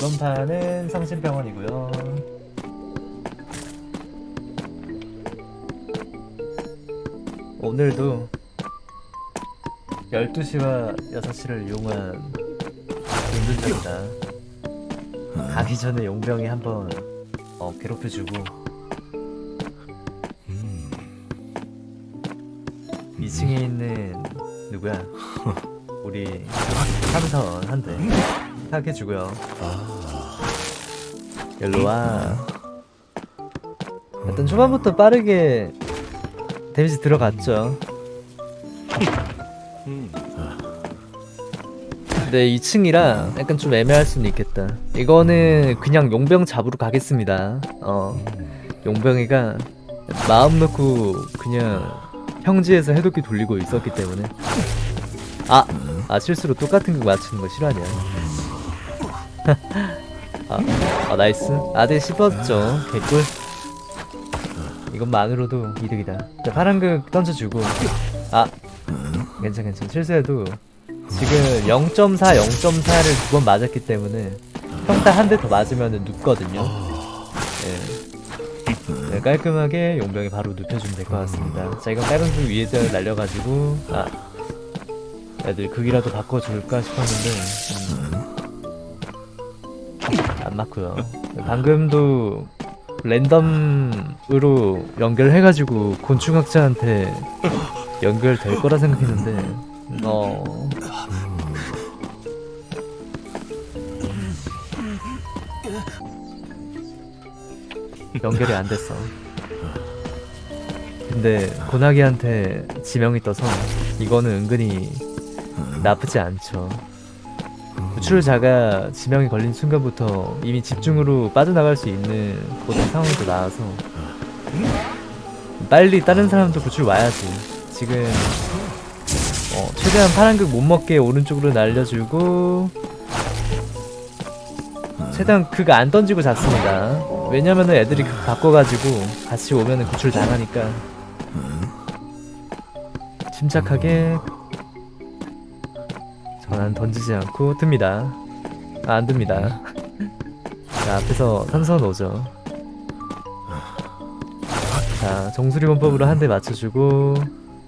이번 판은 성심병원이고요. 오늘도 12시와 6시를 이용한 운전자입니다. 가기 전에 용병이 한번 어, 괴롭혀주고. 2층에 있는 누구야? 우리 삼선 한대 타격해주고요. 일로와. 일단 초반부터 빠르게 데미지 들어갔죠. 근데 2층이라 약간 좀 애매할 수는 있겠다. 이거는 그냥 용병 잡으러 가겠습니다. 어. 용병이가 마음 놓고 그냥 평지에서 해독기 돌리고 있었기 때문에. 아! 아 실수로 똑같은 거 맞추는 거 싫어하냐 아, 아 nice. 아들 씹었죠 개꿀. 이것만으로도 이득이다. 자 파란극 던져주고. 아 괜찮 괜찮 실수해도 지금 0.4 0.4를 두 번 맞았기 때문에 평타 한 대 더 맞으면 눕거든요. 예. 네, 깔끔하게 용병이 바로 눕혀주면 될 것 같습니다. 자 이건 빨간색 위에다 날려가지고 아 애들 극이라도 바꿔줄까 싶었는데 음, 안 맞고요. 방금도 랜덤으로 연결해가지고 곤충학자한테 연결될 거라 생각했는데. 어... 연결이 안 됐어. 근데 고나기한테 지명이 떠서 이거는 은근히 나쁘지 않죠 구출자가 지명이 걸린 순간부터 이미 집중으로 빠져나갈 수 있는 그런 상황도 나와서 빨리 다른 사람도 구출 와야지. 지금 어, 최대한 파란극 못 먹게 오른쪽으로 날려주고 최대한 극 안 던지고 잤습니다. 왜냐면은 애들이 극 바꿔가지고 같이 오면은 구출 당하니까. 침착하게 전환 던지지 않고 듭니다. 아, 안 듭니다. 자 앞에서 삼선 오죠. 자 정수리 원법으로 한 대 맞춰주고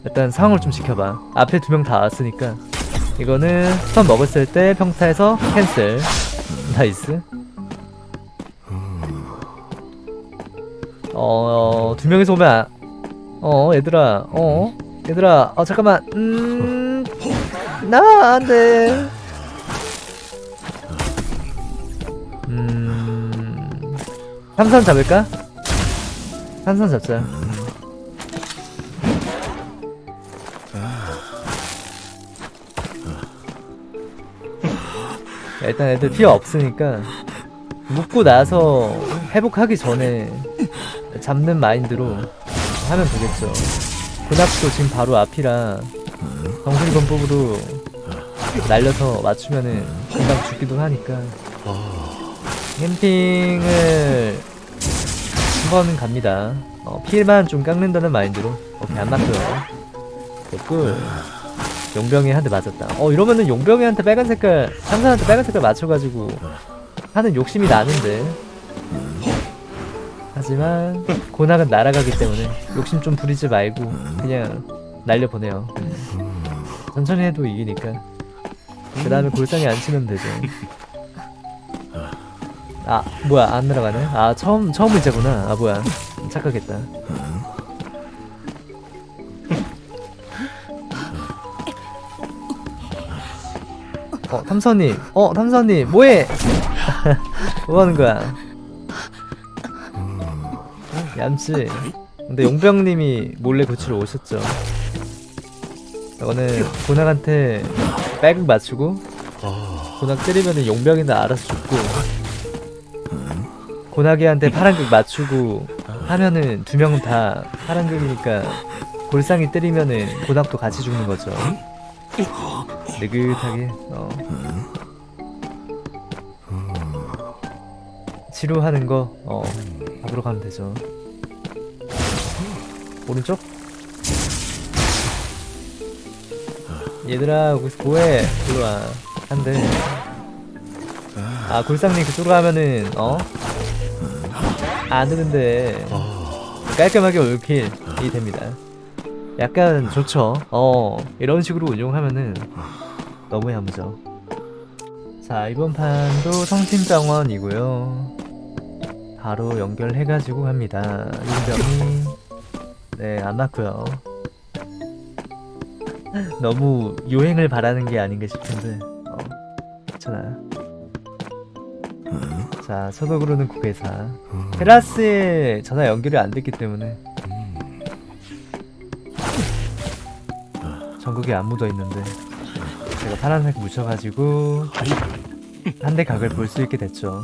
일단 상황을 좀 지켜봐. 앞에 두 명 다 왔으니까. 이거는 stun 먹었을 때 평타에서 cancel. nice. 어... 두 명이서 오면 아... 어 얘들아. 어? 얘들아. 어 잠깐만. 음... 나 안돼 음... 삼선 잡을까? 삼선 잡자 음. 야, 일단 애들 피어 없으니까 묶고 나서 회복하기 전에 잡는 마인드로 하면 되겠죠 군악도 지금 바로 앞이라 정수리 건법으로 날려서 맞추면은 금방 죽기도 하니까. 캠핑을 한 번 갑니다. 어, 필만 좀 깎는다는 마인드로. 오케이 안 맞고요. 됐고 용병이 한 대 맞았다. 어 이러면은 용병이한테 빨간 색깔 상사한테 빨간 색깔 맞춰가지고 하는 욕심이 나는데. 하지만 고낙은 날아가기 때문에 욕심 좀 부리지 말고 그냥 날려보내요 천천히 해도 이기니까 그 다음에 골상에 안 치면 되죠. 아 뭐야 안 날아가네? 아 처음 처음 의자구나. 아 뭐야. 착각했다. 어 탐선님. 어 탐선님 뭐해? 뭐하는 거야? 얌치. 근데 용병님이 몰래 고치러 오셨죠 이거는 고낙한테 백을 맞추고 고낙 때리면은 용병이나 알아서 죽고 고낙이한테 파란극 맞추고 하면은 두 명은 다 파란극이니까 골상이 때리면은 고낙도 같이 죽는 거죠 느긋하게 어. 치료하는 거 어, 잡으러 가면 되죠 오른쪽? 얘들아 거기서 뭐해. 일로와. 한대 아 골상님 그쪽으로 하면은 어? 안 되는데. 깔끔하게 올킬이 됩니다. 약간 좋죠? 어 이런 식으로 운용하면은 너무 야무져. 자 이번 판도 성심정원이고요. 바로 연결해가지고 합니다. 윤병이. 네안 맞고요 너무 요행을 바라는 게 아닌가 싶은데 어 괜찮아 자 소독으로는 국회사 테라스에 전화 연결이 안 됐기 때문에 전국에 안 묻어 있는데 제가 파란색 묻혀가지고 한 대 각을 볼 수 있게 됐죠.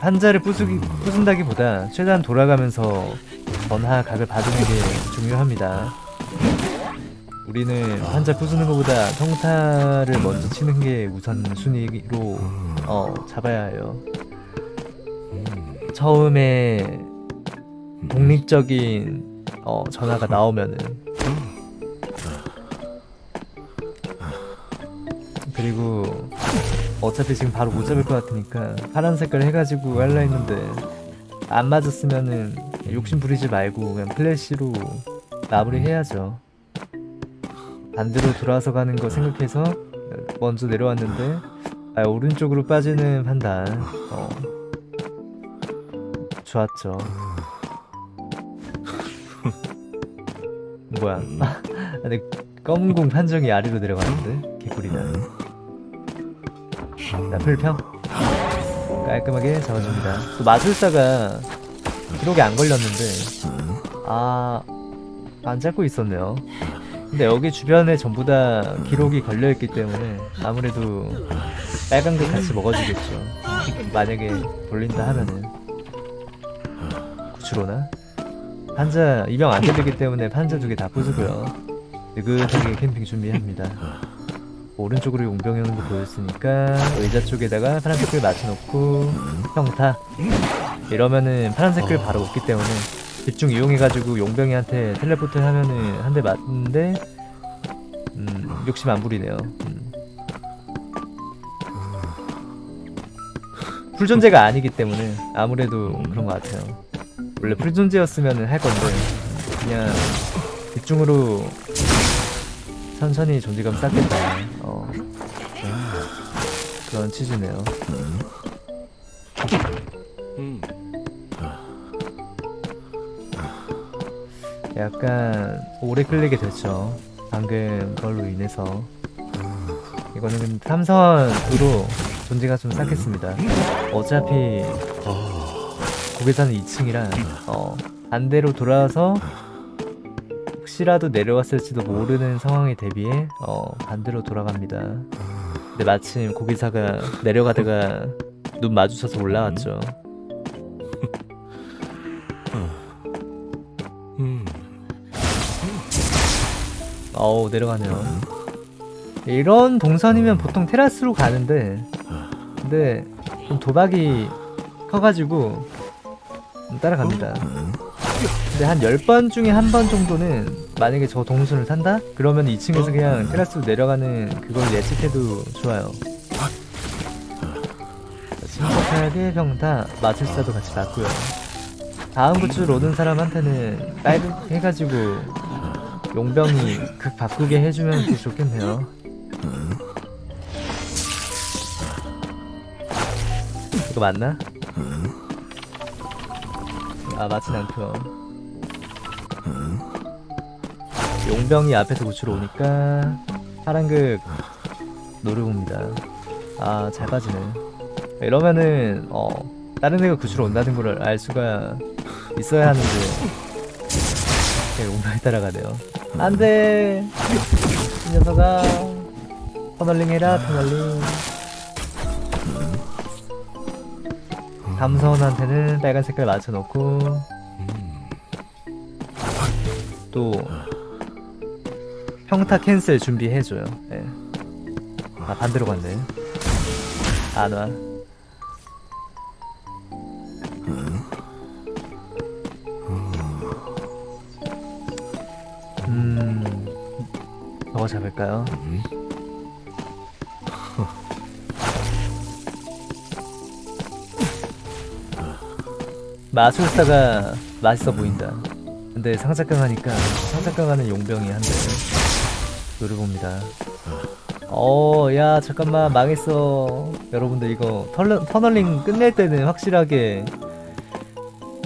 판자를 부수기, 부순다기보다 최대한 돌아가면서 전하 각을 봐주는 게 중요합니다. 우리는 판자 부수는 것보다 평타를 먼저 치는 게 우선 순위로 어, 잡아야 해요. 처음에 독립적인 어, 전화가 나오면은 그리고 어차피 지금 바로 못 잡을 것 같으니까 파란 색깔 해가지고 할라 했는데 안 맞았으면은 욕심 부리지 말고 그냥 플래시로 마무리 해야죠 반대로 돌아서 가는 거 생각해서 먼저 내려왔는데 아, 오른쪽으로 빠지는 판단. 어. 좋았죠. 뭐야? 아, 근데 검은 공 판정이 아래로 내려가는데 개꿀이다. 자 풀평 깔끔하게 잡아줍니다. 또 마술사가 기록이 안 걸렸는데 아안 잡고 있었네요 근데 여기 주변에 전부 다 기록이 걸려있기 때문에 아무래도 빨간 게 같이 먹어주겠죠. 만약에 돌린다 하면은. 구추로나. 판자 입양 안 되기 때문에 판자 두 개 다 부수고요. 느긋하게 캠핑 준비합니다. 오른쪽으로 용병이 오는 거 보였으니까 의자 쪽에다가 파란색을 맞춰놓고 평타. 이러면은 파란색을 바로 없기 때문에 집중 이용해가지고 용병이한테 텔레포트 하면은 한 대 맞는데 음, 욕심 안 부리네요 음. 풀존재가 아니기 때문에 아무래도 그런 것 같아요 원래 풀존재였으면 할 건데 그냥 집중으로 천천히 존재감 쌓겠다 어. 그런 취지네요 약간 오래 끌리게 됐죠. 방금 걸로 인해서. 이거는 삼선으로 존재가 좀 쌓겠습니다. 어차피 고개사는 2층이라 어, 반대로 돌아와서 혹시라도 내려왔을지도 모르는 상황에 대비해 어, 반대로 돌아갑니다. 근데 마침 고기사가 내려가다가 눈 마주쳐서 올라왔죠 어우 내려가네요. 이런 동선이면 보통 테라스로 가는데 근데 좀 도박이 커가지고 좀 따라갑니다. 근데 한 10번 중에 한 번 정도는 만약에 저 동선을 탄다? 그러면 2층에서 그냥 테라스로 내려가는 그걸 예측해도 좋아요. 침착하게 평타 마술사도 같이 맞고요. 다음 구출 오는 사람한테는 빨리 해가지고 용병이 극 바꾸게 해주면 더 좋겠네요. 이거 맞나? 아 맞진 않고요 용병이 앞에서 구출 오니까 파란극 노려봅니다. 아 잘 빠지네. 이러면은 어 다른 애가 구출 온다는 걸 알 수가 있어야 하는데 네, 용병이 따라가네요 안돼. 이 녀석아. 터널링 해라 터널링. 담선한테는 빨간 색깔 맞춰놓고. 또 평타 캔슬 준비해줘요. 네. 아 반대로 갔네. 안와 잡을까요? 마술사가 맛있어 보인다. 근데 상작강 하니까 상작강 하는 용병이 한대 노려봅니다. 어, 야, 잠깐만, 망했어. 여러분들, 이거, 털, 터널링 끝낼 때는 확실하게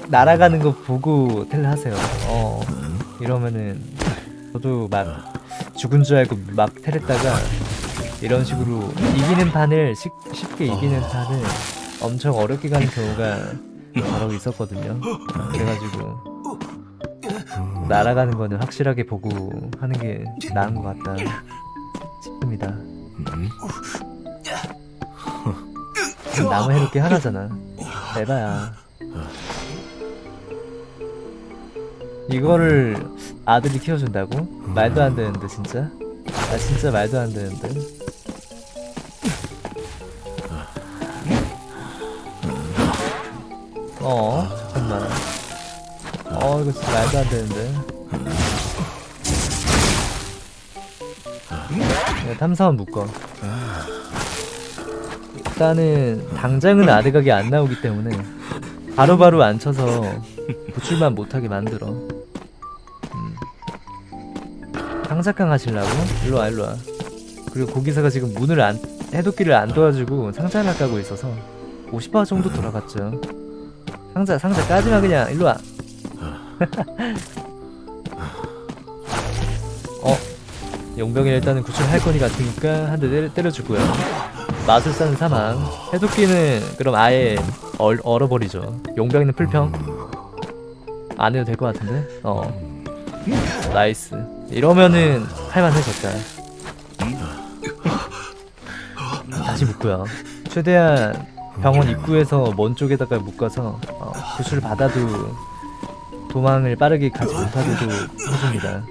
날아가는 거 보고 텔 하세요. 어, 이러면은, 저도 막 죽은 줄 알고 막 텔했다가, 이런 식으로 이기는 판을, 쉽, 쉽게 이기는 판을 엄청 어렵게 가는 경우가 바로 있었거든요. 그래가지고, 날아가는 거는 확실하게 보고 하는 게 나은 것 같다 싶습니다. 나무 해놓기 하나잖아. 에바야. 이거를 아들이 키워준다고? 말도 안 되는데 진짜? 아 진짜 말도 안 되는데. 어 잠깐만. 어 이거 진짜 말도 안 되는데. 네, 탐사원 묶어. 일단은 당장은 아드각이 안 나오기 때문에 바로바로 안 쳐서 구출만 못하게 만들어. 상작강 하실라고? 일로와 일로와. 그리고 고기사가 지금 문을 안 해독기를 안 도와주고 상자를 까고 있어서 50% 정도 돌아갔죠. 상자 상자 까지마 그냥 일로와. 어 용병이 일단은 구출할 거니 같으니까 한대 때려, 때려주고요. 마술사는 사망. 해독기는 그럼 아예 얼, 얼어버리죠. 용병이는 풀평. 안 해도 될 것 같은데? 어. nice. 이러면은 할만해졌다. 다시 묶고요. 최대한 병원 입구에서 먼 쪽에다가 묶어서 어, 구출을 받아도 도망을 빠르게 가지 못하게도 해줍니다.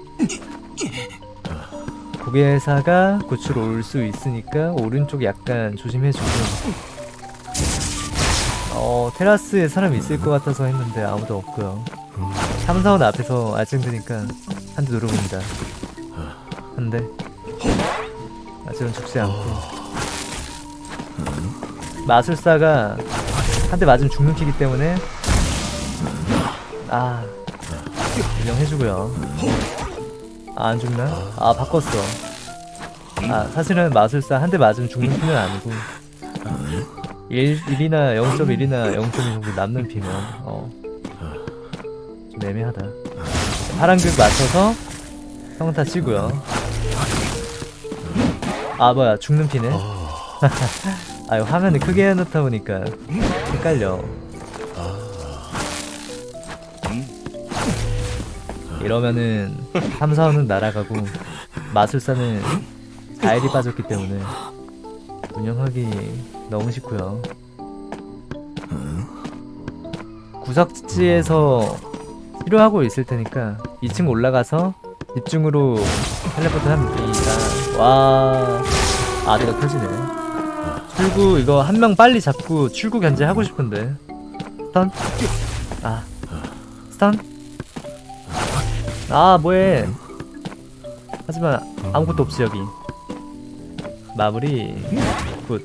고개사가 구출 올 수 있으니까 오른쪽 약간 조심해주고 어 테라스에 사람 있을 것 같아서 했는데 아무도 없고요 3, 4원 앞에서 알짱드니까 한대 누르봅니다. 한대. 아직은 죽지 않고. 마술사가 한 대 맞으면 죽는 키기 때문에. 아 인정해주고요. 아, 안 죽나? 아 바꿨어. 아 사실은 마술사 한 대 맞으면 죽는 피는 아니고. 1, 1이나 0.1이나 0.2 정도 남는 피면 어. 좀 애매하다 파란극 맞춰서 평타 치고요. 아 뭐야 죽는 피네? 아 이거 화면을 크게 해놓다 보니까 헷갈려. 이러면은 함사원은 날아가고 마술사는 자일이 빠졌기 때문에 운영하기 너무 싫고요. 구석지에서 치료하고 있을 테니까 2층 올라가서 집중으로 텔레포트 합니다. 와 아대가 켜지네. 출구 이거 한 명 빨리 잡고 출구 견제 하고 싶은데. stun? 아 stun? 아 뭐해. 하지만 아무것도 없지 여기. 마무리. good.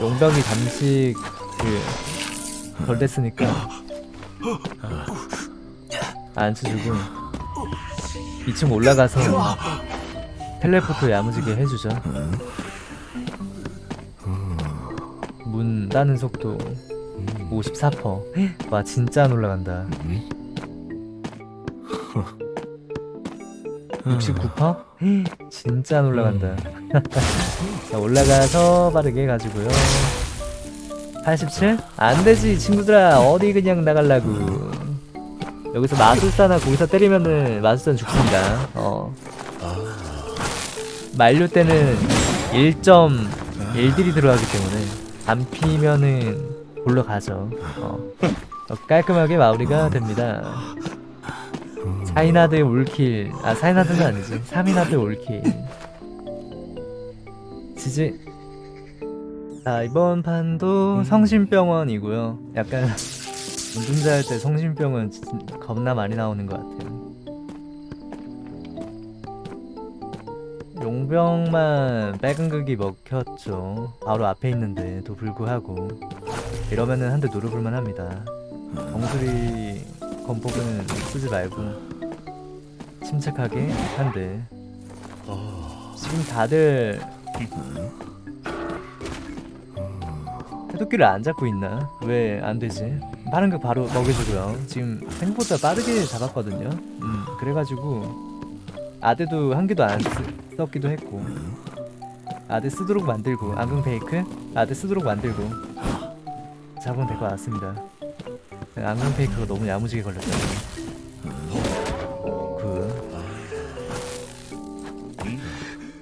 용병이 잠시 그 덜 됐으니까 안 쳐주고 2층 올라가서 텔레포트 야무지게 해주죠 문 따는 속도 54%와 진짜 안 올라간다 69%? 진짜 안 올라간다. 자, 올라가서 빠르게 가지고요. 87? 안 되지, 친구들아. 어디 그냥 나갈라고. 여기서 마술사나 거기서 때리면은 마술사는 죽습니다. 어. 만료 때는 1.1딜이 들어가기 때문에 안 피면은 골로 가죠. 어. 어, 깔끔하게 마무리가 됩니다. 사이나드 올킬 아 사이나드는 아니지 3이나드 올킬 지지 자 이번 판도 성심병원이고요 약간 운전자 할 때 성심병원 진짜 겁나 많이 나오는 것 같아요. 용병만 빨간 극이 먹혔죠. 바로 앞에 있는데도 불구하고. 이러면은 한 대 노려볼만 합니다. 정수리 건폭은 쓰지 말고 침착하게 한 대 지금 다들 해독기를 안 잡고 있나? 왜 안 되지? 빠른 거 바로 먹여주고요. 지금 생각보다 빠르게 잡았거든요. 음, 그래가지고 아드도 한 개도 안 쓰, 썼기도 했고 아드 쓰도록 만들고 안경 페이크 아드 쓰도록 만들고 잡으면 될 것 같습니다. 안경 페이크가 너무 야무지게 걸렸다. 그.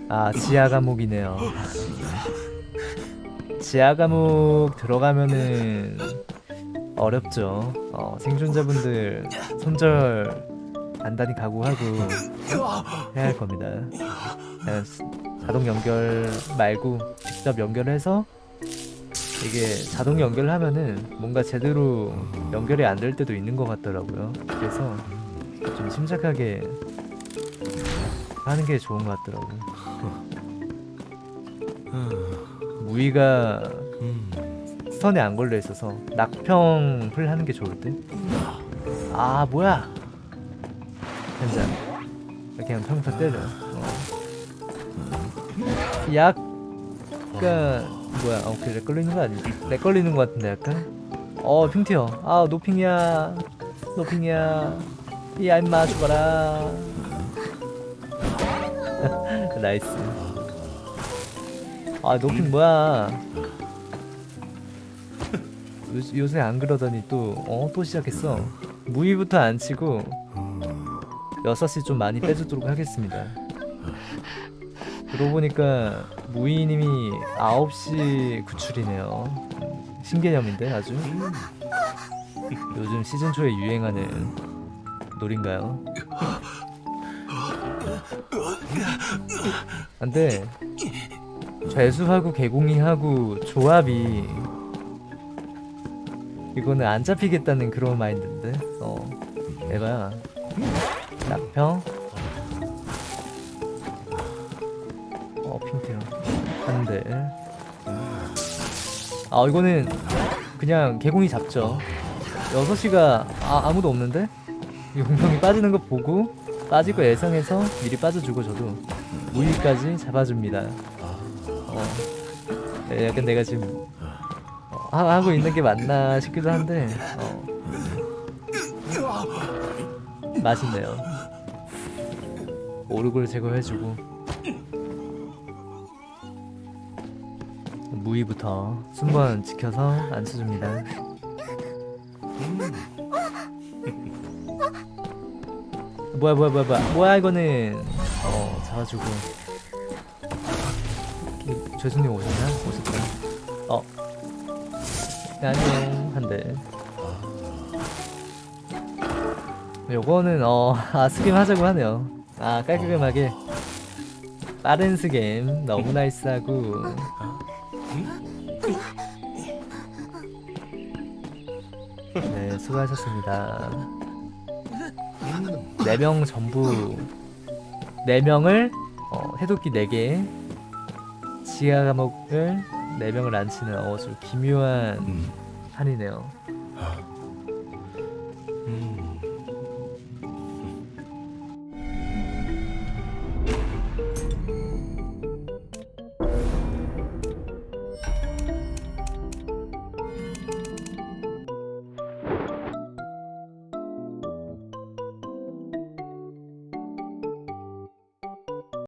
아 지하 감옥이네요. 지하 감옥 들어가면은 어렵죠. 어, 생존자분들 손절 단단히 각오하고 해야 할 겁니다. 스- 자동 연결 말고 직접 연결해서 이게 자동 연결하면은 뭔가 제대로 연결이 안 될 때도 있는 것 같더라고요. 그래서 좀 침착하게 하는 게 좋은 것 같더라고. 무의가 선에 안 걸려 있어서 낙평을 하는 게 좋을 듯. 아 뭐야? 현장 그냥 평타 때려. 어. 약간 뭐야? 어, 그래 걸리는 거 아니지? 렉 걸리는 거 같은데 약간. 어 핑티어. 아 노핑이야. 노핑이야. 야 임마 죽어라. 나이스. 아 노핑 뭐야? 요, 요새 안 그러더니 또 어 또 시작했어. 무위부터 안 치고 6시 좀 많이 빼주도록 하겠습니다. 그러고 보니까 무이님이 9시 구출이네요. 음, 신개념인데 아주. 요즘 시즌 초에 유행하는 놀인가요? 근데 죄수하고 개공이하고 조합이 이거는 안 잡히겠다는 그런 마인드인데. 어 에바야 낙평 어 핑크요 한대. 아 이거는 그냥 개공이 잡죠. 6시가 아, 아무도 없는데? 용병이 빠지는 거 보고 빠질 거 예상해서 미리 빠져주고 저도 무위까지 잡아줍니다. 어 네, 약간 내가 지금 어, 하- 하고 있는 게 맞나 싶기도 한데 어. 맛있네요. 오르골 제거해주고. 무위부터 순번 지켜서 앉혀줍니다. 뭐야 뭐야 뭐야 뭐야. 뭐야 이거는. 어 잡아주고. 이- 죄수님 오셨나? 오셨다. 어. 네, 안녕 한대. 요거는 어 아 스겜 하자고 하네요. 아 깔끔하게. 빠른 스겜 너무 나이스하고. 네 수고하셨습니다. 4명 전부. 4명을 어, 해독기 4개. 지하 감옥을 4명을 앉히는 어, 좀 기묘한 판이네요 음.